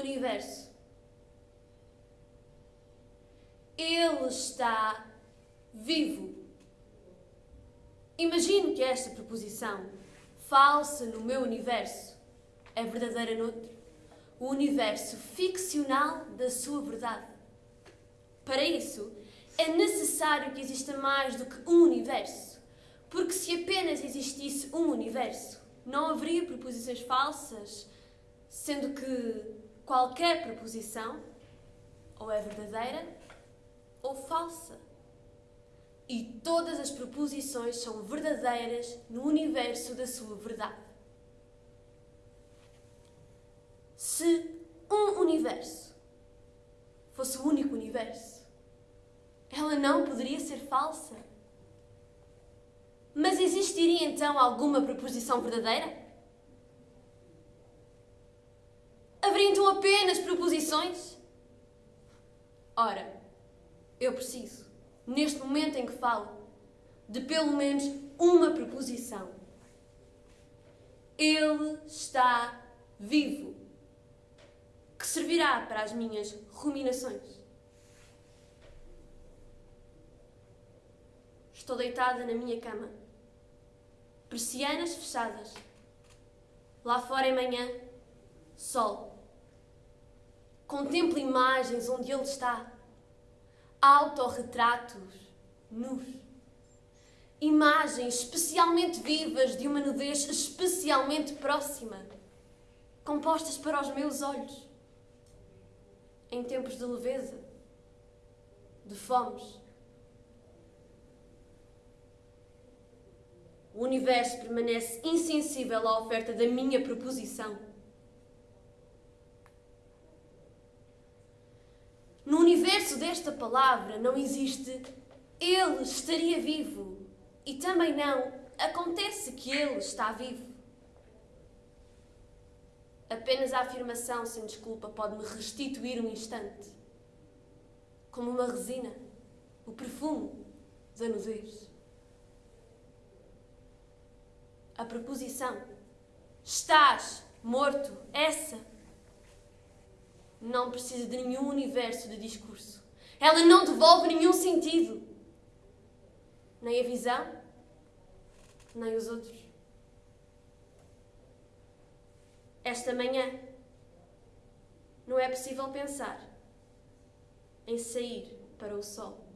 universo. Ele está vivo. Imagino que esta proposição, falsa no meu universo, é verdadeira noutro. O universo ficcional da sua verdade. Para isso, é necessário que exista mais do que um universo. Porque se apenas existisse um universo, não haveria proposições falsas, sendo que qualquer proposição ou é verdadeira ou falsa. E todas as proposições são verdadeiras no universo da sua verdade. Se um universo fosse o único universo, ela não poderia ser falsa. Mas existiria então alguma proposição verdadeira? Então apenas proposições? Ora, eu preciso, neste momento em que falo, de pelo menos uma proposição. Ele está vivo, que servirá para as minhas ruminações. Estou deitada na minha cama, persianas fechadas. Lá fora é manhã, sol. Contemplo imagens onde ele está autorretratos nus. Imagens especialmente vivas de uma nudez especialmente próxima, compostas para os meus olhos. Em tempos de leveza, de fomes. O universo permanece insensível à oferta da minha proposição No universo desta palavra não existe ele estaria vivo e também não acontece que ele está vivo. Apenas a afirmação sem desculpa pode me restituir um instante, como uma resina, o perfume da nudez. A preposição estás morto, essa não precisa de nenhum universo de discurso. Ela não devolve nenhum sentido. Nem a visão, nem os outros. Esta manhã não é possível pensar em sair para o sol.